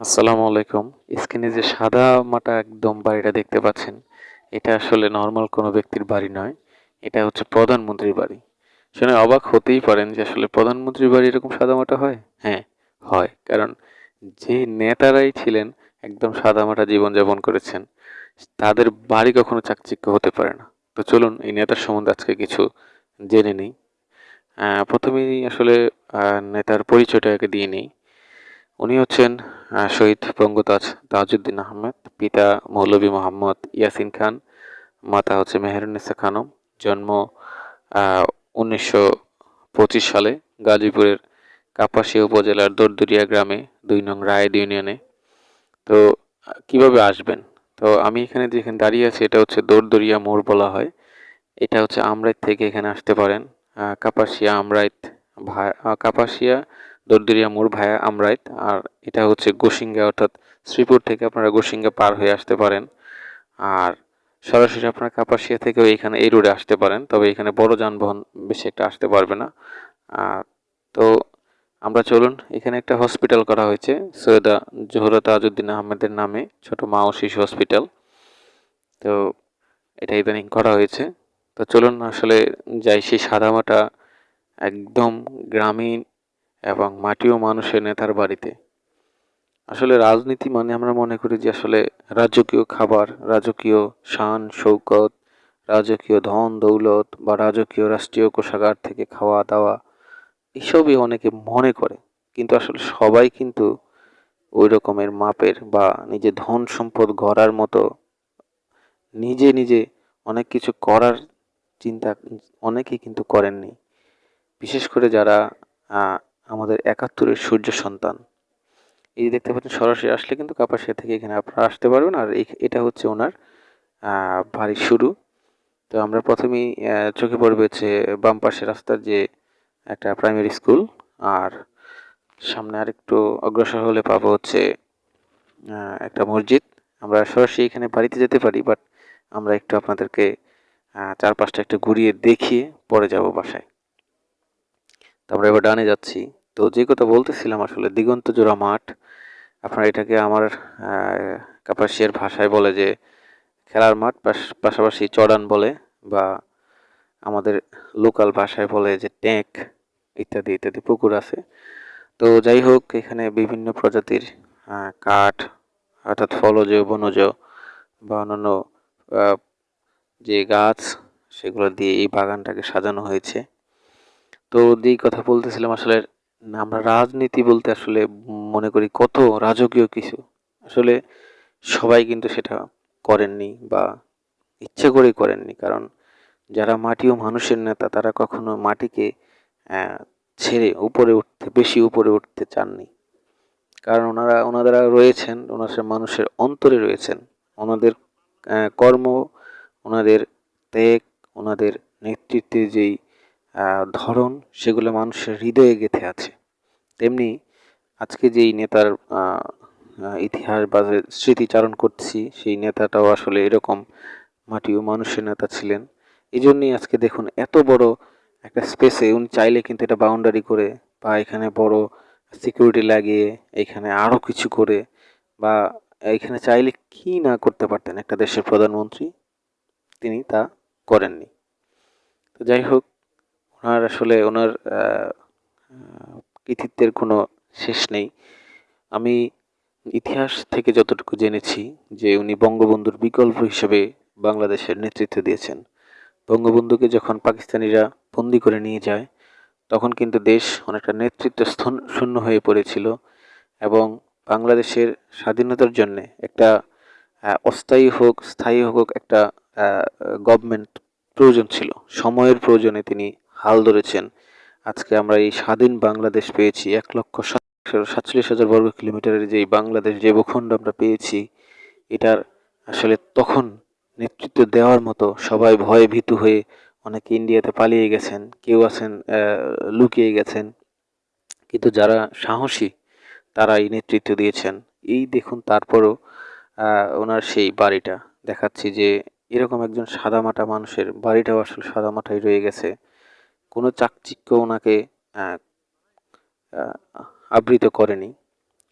আসসালামু আলাইকুম। স্ক্রিনে যে সাদা মাটা একদম বাড়িটা দেখতে পাচ্ছেন, এটা আসলে নর্মাল কোনো ব্যক্তির বাড়ি নয়, এটা হচ্ছে প্রধানমন্ত্রীর বাড়ি। শুনে অবাক হতেই পারেন যে আসলে প্রধানমন্ত্রীর বাড়ি এরকম সাদামাটা হয়? হ্যাঁ হয়, কারণ যে নেতারাই ছিলেন একদম সাদামাটা জীবনযাপন করেছেন, তাদের বাড়ি কখনো চাকচিক্য হতে পারে না। তো চলুন এই নেতার সম্বন্ধে আজকে কিছু জেনে নিই। প্রথমেই আসলে নেতার পরিচয়টাকে দিয়ে নিই। উনি হচ্ছেন শহীদ বঙ্গতাজ তাজউদ্দিন আহমেদ, পিতা মৌলভী মোহাম্মদ ইয়াসিন খান, মাতা হচ্ছে মেহেরুন্নেসা খানম, জন্ম উনিশশো পঁচিশ সালে গাজীপুরের কাপাসিয়া উপজেলার দরদরিয়া গ্রামে দুই নং রায় ইউনিয়নে। তো, কীভাবে আসবেন? তো, আমি এখানে যেখানে দাঁড়িয়ে আছি, এটা হচ্ছে দরদরিয়া মোড় বলা হয়। এটা হচ্ছে আমরাইত থেকে এখানে আসতে পারেন। কাপাসিয়া আমরাইত ভা কাপাসিয়া দরদরিয়া মোড় ভায়া আমরাইত। আর এটা হচ্ছে গোসিঙ্গা অর্থাৎ শ্রীপুর থেকে আপনারা গোসিঙ্গা পার হয়ে আসতে পারেন। আর সরাসরি আপনারা কাপাসিয়া থেকেও এখানে এই রোডে আসতে পারেন, তবে এখানে বড় যানবাহন বেশি একটা আসতে পারবে না। তো আমরা চলুন, এখানে একটা হসপিটাল করা হয়েছে, সৈয়দা জোহরা তাজউদ্দিন আহমেদের নামে, ছোট মা ও শিশু হসপিটাল তো এটা ইদানিং করা হয়েছে। তো চলুন, আসলে যাই সেই সাদামাটা একদম গ্রামীণ এবং মাটিও মানুষের নেতার বাড়িতে। আসলে রাজনীতি মানে আমরা মনে করি যে আসলে রাজকীয় খাবার, রাজকীয় শান, শৌকত, রাজকীয় ধন, দৌলত বা রাজকীয় রাষ্ট্রীয় কোষাগার থেকে খাওয়া, দাওয়া, এসবই অনেকে মনে করে। কিন্তু আসলে সবাই কিন্তু ওই রকমের মাপের বা নিজে ধন সম্পদ গড়ার মতো নিজে নিজে অনেক কিছু করার চিন্তা অনেকেই কিন্তু করেননি। বিশেষ করে যারা আমাদের একাত্তরের সূর্য সন্তান। এই দেখতে পাচ্ছেন, সরাসরি আসলে কিন্তু কাপাসিয়া থেকে এখানে আপনারা আসতে পারবেন, আর এটা হচ্ছে ওনার বাড়ির শুরু। তো আমরা প্রথমেই চোখে পড়বে হচ্ছে বাম পাশে রাস্তার যে একটা প্রাইমারি স্কুল আর সামনে আরেকটু অগ্রসর হলে পাবো হচ্ছে একটা মসজিদ। আমরা সরাসরি এখানে বাড়িতে যেতে পারি বাট আমরা একটু আপনাদেরকে চারপাশটা একটু ঘুরিয়ে দেখিয়ে পরে যাব বাসায়। তো আমরা এবার ডানে যাচ্ছি। তো যে কথা বলতেছিলাম আসলে দিগন্ত জোড়া মাঠ, আপনারা এটাকে আমার কাপাসিয়ার ভাষায় বলে যে খেলার মাঠ, পাশ- পাশাপাশি চড়ান বলে বা আমাদের লোকাল ভাষায় বলে যে ট্যাঙ্ক ইত্যাদি ইত্যাদি পুকুর আছে। তো যাই হোক, এখানে বিভিন্ন প্রজাতির কাঠ অর্থাৎ ফলজ বনজ বা অন্যান্য যে গাছ, সেগুলো দিয়ে এই বাগানটাকে সাজানো হয়েছে। তো যেই কথা বলতেছিলাম আসলে, আমরা রাজনীতি বলতে আসলে মনে করি কত রাজকীয় কিছু। আসলে সবাই কিন্তু সেটা করেননি বা ইচ্ছে করেই করেননি, কারণ যারা মাটি ও মানুষের নেতা তারা কখনো মাটিকে ছেড়ে উপরে উঠতে, বেশি উপরে উঠতে চাননি। কারণ ওনারা ওনারা রয়েছেন, ওনার মানুষের অন্তরে রয়েছেন। ওনাদের কর্ম, ওনাদের ত্যাগ, ওনাদের নেতৃত্বে যেই ধরন সেগুলো মানুষের হৃদয়ে গেঁথে আছে। তেমনি আজকে যেই নেতার ইতিহাস বা স্মৃতিচারণ করছি, সেই নেতাটাও আসলে এরকম মাটি ও মানুষের নেতা ছিলেন। এই জন্যই আজকে দেখুন এত বড় একটা স্পেসে উনি চাইলে কিন্তু এটা বাউন্ডারি করে বা এখানে বড় সিকিউরিটি লাগিয়ে এখানে আরও কিছু করে বা এখানে চাইলে কি না করতে পারতেন একটা দেশের প্রধানমন্ত্রী, তিনি তা করেননি। তো যাই হোক ওনার আসলে ওনার কৃতিত্বের কোনো শেষ নেই। আমি ইতিহাস থেকে যতটুকু জেনেছি যে উনি বঙ্গবন্ধুর বিকল্প হিসেবে বাংলাদেশের নেতৃত্ব দিয়েছেন। বঙ্গবন্ধুকে যখন পাকিস্তানিরা বন্দি করে নিয়ে যায়, তখন কিন্তু দেশ অনেকটা নেতৃত্ব স্থন- শূন্য হয়ে পড়েছিল এবং বাংলাদেশের স্বাধীনতার জন্য একটা অস্থায়ী হোক, স্থায়ী হোক একটা গভর্নমেন্ট প্রয়োজন ছিল। সময়ের প্রয়োজনে তিনি হাল ধরেছেন। আজকে আমরা এই স্বাধীন বাংলাদেশ পেয়েছি এক লক্ষ সাতচল্লিশ হাজার বর্গ কিলোমিটারের যে বাংলাদেশ যে ভূখণ্ড আমরা পেয়েছি, এটার আসলে তখন নেতৃত্ব দেওয়ার মতো সবাই ভয়ে ভীতু হয়ে অনেকে ইন্ডিয়াতে পালিয়ে গেছেন, কেউ আছেন লুকিয়ে গেছেন। কিন্তু যারা সাহসী তারা এই নেতৃত্ব দিয়েছেন। এই দেখুন তারপরও ওনার সেই বাড়িটা। দেখাচ্ছি যে এরকম একজন সাদামাটা মানুষের বাড়িটাও আসলে সাদামাটাই রয়ে গেছে। কোনো চাকচিক্য ওনাকে আবৃত করেনি।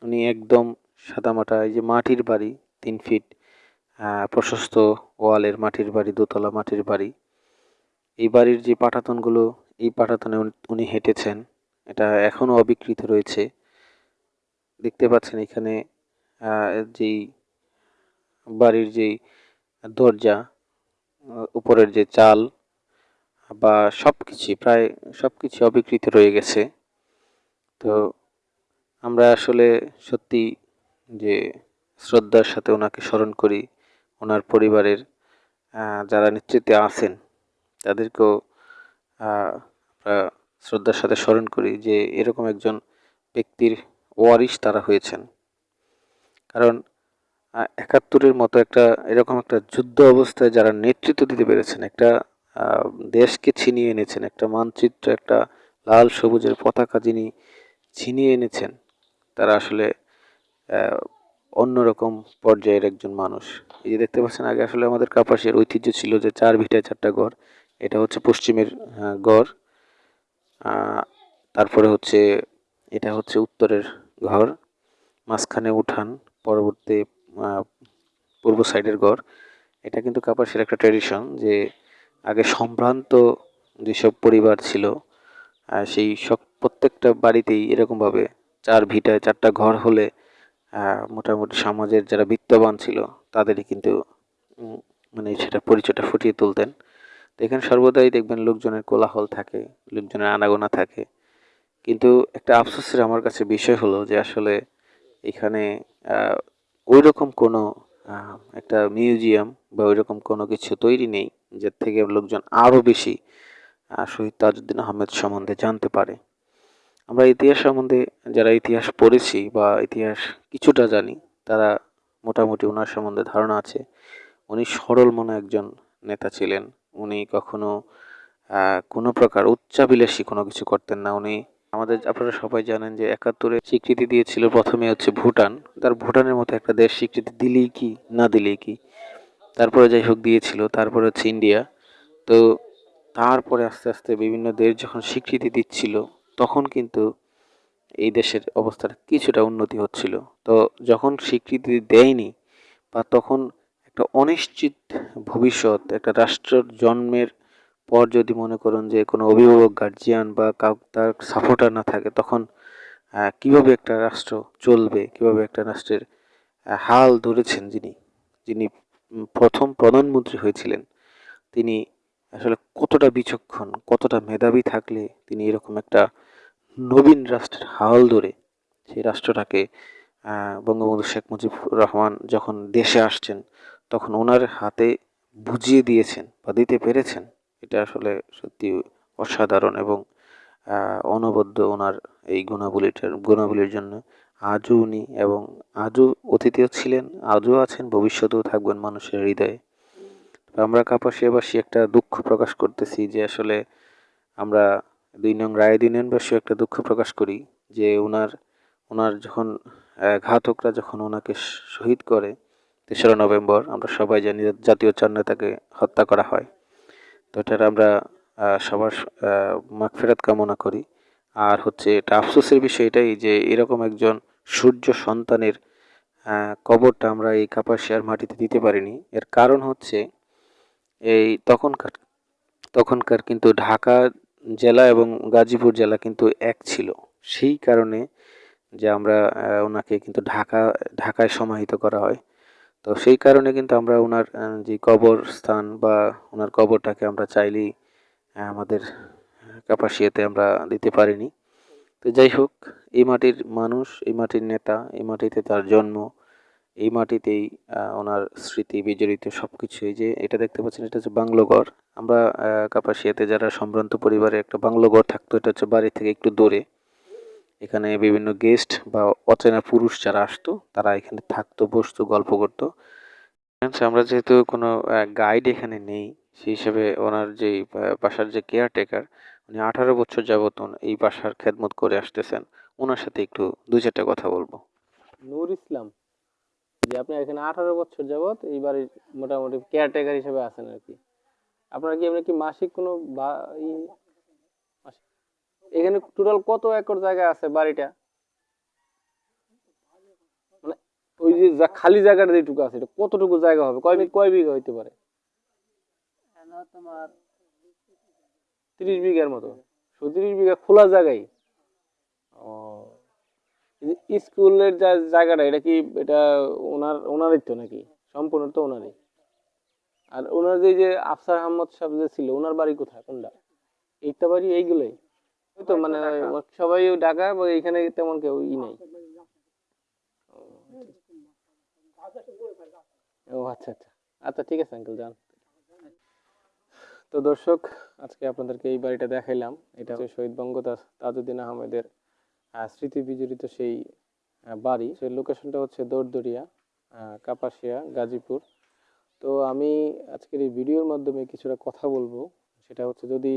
উনি একদম সাদামাটা, এই যে মাটির বাড়ি, তিন ফিট প্রশস্ত ওয়ালের মাটির বাড়ি, দোতলা মাটির বাড়ি। এই বাড়ির যে পাটাতনগুলো, এই পাটাতনে উনি- হেঁটেছেন। এটা এখনও অবিকৃত রয়েছে। দেখতে পাচ্ছেন এখানে যেই বাড়ির যেই দরজা উপরের যে চাল বা সব কিছুই প্রায় সব কিছু অবিকৃত রয়ে গেছে। তো আমরা আসলে সত্যি যে শ্রদ্ধার সাথে ওনাকে স্মরণ করি, ওনার পরিবারের যারা নেতৃত্বে আছেন, তাদেরকেও আমরা শ্রদ্ধার সাথে স্মরণ করি যে এরকম একজন ব্যক্তির ওয়ারিশ তারা হয়েছেন। কারণ একাত্তরের মতো একটা, এরকম একটা যুদ্ধ অবস্থায় যারা নেতৃত্ব দিতে পেরেছেন, একটা দেশকে ছিনিয়ে এনেছেন। একটা মানচিত্র, একটা লাল সবুজের পতাকা যিনি ছিনিয়ে এনেছেন, তারা আসলে অন্যরকম পর্যায়ের একজন মানুষ। এই যে দেখতে পাচ্ছেন, আগে আসলে আমাদের কাপাসের ঐতিহ্য ছিল যে চার ভিটায় চারটা ঘর এটা হচ্ছে পশ্চিমের ঘর তারপরে হচ্ছে, এটা হচ্ছে উত্তরের ঘর। মাঝখানে উঠান, পরবর্তী পূর্ব সাইডের ঘর এটা কিন্তু কাপাসের একটা ট্র্যাডিশন যে আগে সম্ভ্রান্ত যেসব পরিবার ছিল সেই সব প্রত্যেকটা বাড়িতেই এরকমভাবে চার ভিটায় চারটা ঘর হলে মোটামুটি সমাজের যারা বিত্তবান ছিল, তাদেরই কিন্তু মানে সেটা পরিচয়টা ফুটিয়ে তুলতেন। তো এখানে সর্বদাই দেখবেন লোকজনের কোলাহল থাকে, লোকজনের আনাগোনা থাকে। কিন্তু একটা আফসোসের আমার কাছে বিষয় হলো যে আসলে এখানে ওই রকম কোনো একটা মিউজিয়াম বা ওই রকম কোনো কিছু তৈরি নেই। যার থেকে লোকজন আরও বেশি শহীদ তাজউদ্দিন আহমেদ সম্বন্ধে জানতে পারে। আমরা ইতিহাস সম্বন্ধে যারা ইতিহাস পড়েছি বা ইতিহাস কিছুটা জানি, তারা মোটামুটি ওনার সম্বন্ধে ধারণা আছে। উনি সরল মনে একজন নেতা ছিলেন। উনি কখনো কোনো প্রকার উচ্চাভিলাষী কোনো কিছু করতেন না। উনি আমাদের, আপনারা সবাই জানেন যে একাত্তরে স্বীকৃতি দিয়েছিল প্রথমে হচ্ছে ভুটান। তার ভুটানের মতো একটা দেশ স্বীকৃতি দিলেই কি, না দিলেই কি? তারপরে যাই হোক দিয়েছিল, তারপরে হচ্ছে ইন্ডিয়া তো তারপরে আস্তে আস্তে বিভিন্ন দেশ যখন স্বীকৃতি দিচ্ছিল, তখন কিন্তু এই দেশের অবস্থার কিছুটা উন্নতি হচ্ছিল। তো যখন স্বীকৃতি দেয়নি বা তখন একটা অনিশ্চিত ভবিষ্যৎ, একটা রাষ্ট্রের জন্মের পর যদি মনে করুন যে কোনো অভিভাবক গার্জিয়ান বা কাউ, তার সাপোর্টার না থাকে, তখন কীভাবে একটা রাষ্ট্র চলবে, কীভাবে একটা রাষ্ট্রের হাল ধরেছেন যিনি যিনি প্রথম প্রধানমন্ত্রী হয়েছিলেন। তিনি আসলে কতটা বিচক্ষণ, কতটা মেধাবী থাকলে তিনি এরকম একটা নবীন রাষ্ট্রের হাল ধরে সেই রাষ্ট্রটাকে বঙ্গবন্ধু শেখ মুজিবুর রহমান যখন দেশে আসছেন, তখন ওনার হাতে বুঝিয়ে দিয়েছেন বা দিতে পেরেছেন। এটা আসলে সত্যি অসাধারণ এবং অনবদ্য ওনার এই গুণাবলীটার, গুণাবলীর জন্য আজও উনি এবং আজও অতীতেও ছিলেন, আজও আছেন, ভবিষ্যতেও থাকবেন মানুষের হৃদয়ে। আমরা কাপাসিয়াবাসী একটা দুঃখ প্রকাশ করতেছি যে আসলে আমরা দুই নং রায় নংবাসী একটা দুঃখ প্রকাশ করি যে ওনার ওনার যখন ঘাতকরা যখন ওনাকে শহীদ করে তেসরা নভেম্বর, আমরা সবাই জানি জাতীয় চার নেতাকে হত্যা করা হয়। তো এটার আমরা সবার মাগফেরাত কামনা করি। আর হচ্ছে এটা আফসোসের বিষয় এটাই যে এরকম একজন সূর্য সন্তানের কবরটা আমরা এই কাপাসিয়ার মাটিতে দিতে পারিনি। এর কারণ হচ্ছে এই তখনকার তখনকার কিন্তু ঢাকা জেলা এবং গাজীপুর জেলা কিন্তু এক ছিল। সেই কারণে যে আমরা ওনাকে কিন্তু ঢাকা, ঢাকায় সমাহিত করা হয়। তো সেই কারণে কিন্তু আমরা ওনার যে কবর স্থান বা ওনার কবরটাকে আমরা চাইলেই আমাদের কাপাসিয়াতে আমরা দিতে পারিনি। তো যাই হোক এই মাটির মানুষ এই মাটির নেতা এই মাটিতে তার জন্ম এই মাটিতেই ওনার স্মৃতি বিজড়িত সব কিছু এই যে এটা দেখতে পাচ্ছেন এটা হচ্ছে বাংলো ঘর। আমরা কাপাসিয়াতে যারা সম্ভ্রান্ত পরিবারে একটা বাংলো ঘর থাকতো এটা হচ্ছে বাড়ি থেকে একটু দূরে। এখানে বিভিন্ন গেস্ট বা অচেনা পুরুষ যারা আসতো তারা এখানে থাকতো বসতো গল্প করতো। আমরা যেহেতু কোনো গাইড এখানে নেই সেই হিসেবে ওনার আহ, বাসার যে কেয়ারটেকার উনি আঠারো বছর যাবত এই বাসার খেদমত করে আসতেছেন। ওনার সাথে একটু দুই চারটা কথা বলব। নূর ইসলাম যে আপনি এখানে আঠারো বছর যাবত এই বাড়ির মোটামুটি কেয়ারটেকার হিসেবে আছেন আর কি। আপনার কি এমনি কি মাসিক কোনো বা- ই মাসিক- এখানে টোটাল কত একর জায়গা আছে বাড়িটা? মানে ওই যে খালি জায়গাটা যেটুকু আছে এটা কতটুকু জায়গা হবে? কয় কয় বিঘা হইতে পারে? তোমার তিরিশ বিঘার মতো। তিরিশ বিঘা খোলা জায়গায়। ও স্কুলের জায়গাটা, এটা কি এটা ওনার, ওনারই তো নাকি? সম্পূর্ণ তো ওনারই। আর ওনার যে যে আফসার আহমদ সাহেব যে ছিল, ওনার বাড়ি কোথায়? কোনটা? এইটা বাড়ি এইগুলোই। ওই তো মানে সবাই ঢাকা, বা এখানে তেমন কেউ ই নাই। ও আচ্ছা আচ্ছা। আচ্ছা ঠিক আছে, আঙ্কেল, যান। তো দর্শক আজকে আপনাদেরকে এই বাড়িটা দেখাইলাম। এটা হচ্ছে শহীদ বঙ্গদাস তাজউদ্দিন আহমেদের আহ, স্মৃতি বিজড়িত সেই বাড়ি। সেই লোকেশনটা হচ্ছে দৌড়দড়িয়া কাপাসিয়া গাজীপুর। তো আমি আজকের এই ভিডিওর মাধ্যমে কিছুটা কথা বলব। সেটা হচ্ছে যদি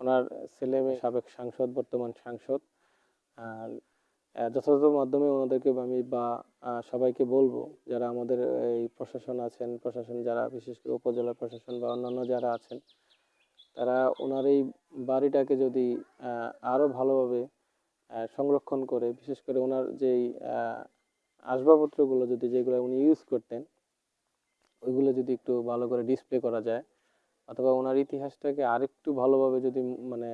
ওনার ছেলে মেয়ে সাবেক সাংসদ বর্তমান সাংসদ আর যথাযথ মাধ্যমে ওনাদেরকে আমি বা সবাইকে বলব যারা আমাদের এই প্রশাসন আছেন প্রশাসন যারা বিশেষ করে উপজেলা প্রশাসন বা অন্যান্য যারা আছেন তারা ওনার এই বাড়িটাকে যদি আহ, আরও ভালোভাবে সংরক্ষণ করে বিশেষ করে ওনার যেই আসবাবপত্রগুলো যদি যেগুলো উনি ইউজ করতেন ওইগুলো যদি একটু ভালো করে ডিসপ্লে করা যায় অথবা ওনার ইতিহাসটাকে আরেকটু ভালোভাবে যদি মানে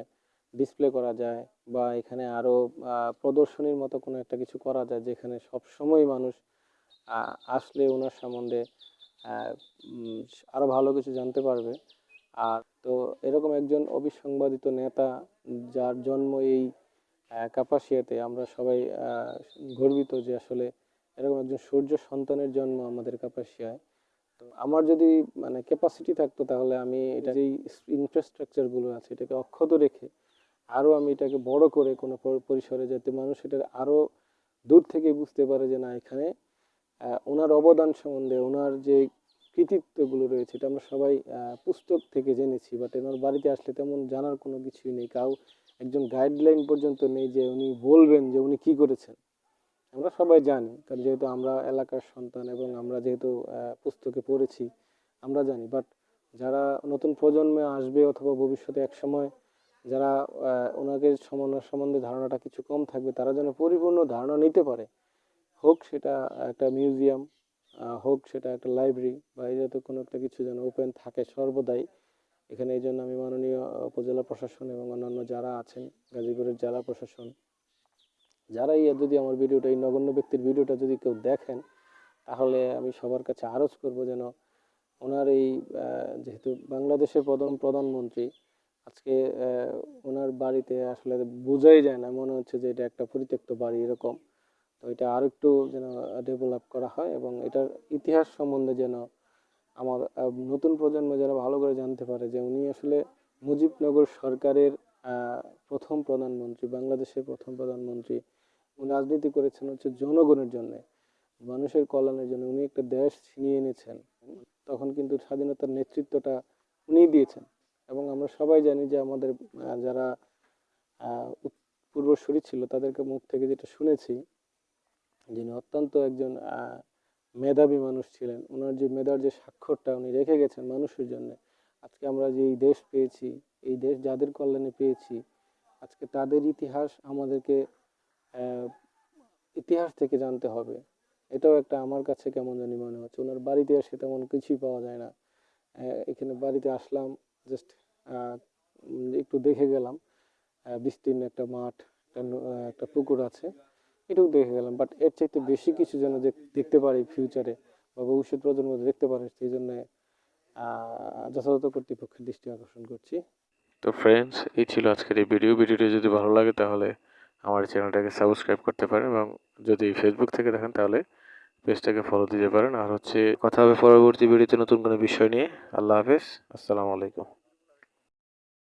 ডিসপ্লে করা যায় বা এখানে আরও আহ, প্রদর্শনীর মতো কোনো একটা কিছু করা যায় যেখানে সব সময় মানুষ আসলে ওনার সম্বন্ধে আহ, উম, আরও ভালো কিছু জানতে পারবে। আর তো এরকম একজন অবিসংবাদিত নেতা যার জন্ম এই আহ, কাপাসিয়াতে আমরা সবাই গর্বিত যে আসলে এরকম একজন সূর্য সন্তানের জন্ম আমাদের কাপাসিয়ায়। তো আমার যদি মানে ক্যাপাসিটি থাকতো তাহলে আমি এটা যেই ইনফ্রাস্ট্রাকচারগুলো আছে এটাকে অক্ষত রেখে আরও আমি এটাকে বড় করে কোনো পর- পরিসরে যাতে মানুষ এটার আরও দূর থেকে বুঝতে পারে যে না, এখানে ওনার অবদান সম্বন্ধে, ওনার যে কৃতিত্বগুলো রয়েছে, এটা আমরা সবাই পুস্তক থেকে জেনেছি বাট ওনার বাড়িতে আসলে তেমন জানার কোনো কিছুই নেই। কাউ, একজন গাইডলাইন পর্যন্ত নেই যে উনি বলবেন যে উনি কি করেছেন। আমরা সবাই জানি, কারণ যেহেতু আমরা এলাকার সন্তান এবং আমরা যেহেতু পুস্তকে পড়েছি, আমরা জানি বাট যারা নতুন প্রজন্মে আসবে অথবা ভবিষ্যতে এক সময় যারা আহ, ওনাকে সমান- সম্বন্ধে ধারণাটা কিছু কম থাকবে তারা যেন পরিপূর্ণ ধারণা নিতে পারে। হোক সেটা একটা মিউজিয়াম হোক সেটা একটা লাইব্রেরি বা এই জাতীয় কোনো একটা কিছু যেন ওপেন থাকে সর্বদাই। এখানে এই জন্য আমি মাননীয় উপজেলা প্রশাসন এবং অন্যান্য যারা আছেন গাজীপুরের জেলা প্রশাসন যারা এই যদি আমার ভিডিওটা এই নগণ্য ব্যক্তির ভিডিওটা যদি কেউ দেখেন তাহলে আমি সবার কাছে আরজ করব যেন ওনার এই যেহেতু বাংলাদেশের প্রধান প্রধানমন্ত্রী আজকে ওনার বাড়িতে আসলে বোঝাই যায় না, মনে হচ্ছে যে এটা একটা পরিত্যক্ত বাড়ি এরকম। তো এটা আরও একটু যেন ডেভেলপ করা হয় এবং এটার ইতিহাস সম্বন্ধে যেন আমার নতুন প্রজন্ম যারা ভালো করে জানতে পারে যে উনি আসলে মুজিবনগর সরকারের প্রথম প্রধানমন্ত্রী, বাংলাদেশের প্রথম প্রধানমন্ত্রী। উনি রাজনীতি করেছেন হচ্ছে জনগণের জন্য, মানুষের কল্যাণের জন্য। উনি একটা দেশ ছিনিয়ে এনেছেন। তখন কিন্তু স্বাধীনতার নেতৃত্বটা উনিই দিয়েছেন। এবং আমরা সবাই জানি যে আমাদের যারা পূর্বসূরি ছিল তাদেরকে মুখ থেকে যেটা শুনেছি, যিনি অত্যন্ত একজন মেধাবী মানুষ ছিলেন, ওনার যে মেধার যে স্বাক্ষরটা উনি রেখে গেছেন মানুষের জন্য, আজকে আমরা যে এই দেশ পেয়েছি, এই দেশ যাদের কল্যাণে পেয়েছি, আজকে তাদের ইতিহাস আমাদেরকে ইতিহাস থেকে জানতে হবে। এটাও একটা আমার কাছে কেমন জানি মনে হচ্ছে, ওনার বাড়িতে এসে তেমন কিছুই পাওয়া যায় না। এখানে বাড়িতে আসলাম জাস্ট একটু দেখে গেলাম। বিস্তীর্ণ একটা মাঠ, একটা পুকুর আছে, এটুকু দেখে গেলাম। বাট এর চাইতে বেশি কিছু যেন দেখ- দেখতে পারি ফিউচারে বা ভবিষ্যৎ প্রজন্ম দেখতে পারে, সেই জন্য যথাযথ কর্তৃপক্ষের দৃষ্টি আকর্ষণ করছি। তো ফ্রেন্ডস এই ছিল আজকের এই ভিডিও ভিডিওটি যদি ভালো লাগে, তাহলে আমার চ্যানেলটাকে সাবস্ক্রাইব করতে পারেন এবং যদি ফেসবুক থেকে দেখেন, তাহলে পেজটাকে ফলো দিতে পারেন। আর হচ্ছে, কথা হবে পরবর্তী ভিডিওতে নতুন কোনো বিষয় নিয়ে। আল্লাহ হাফেজ। আসসালামু আলাইকুম।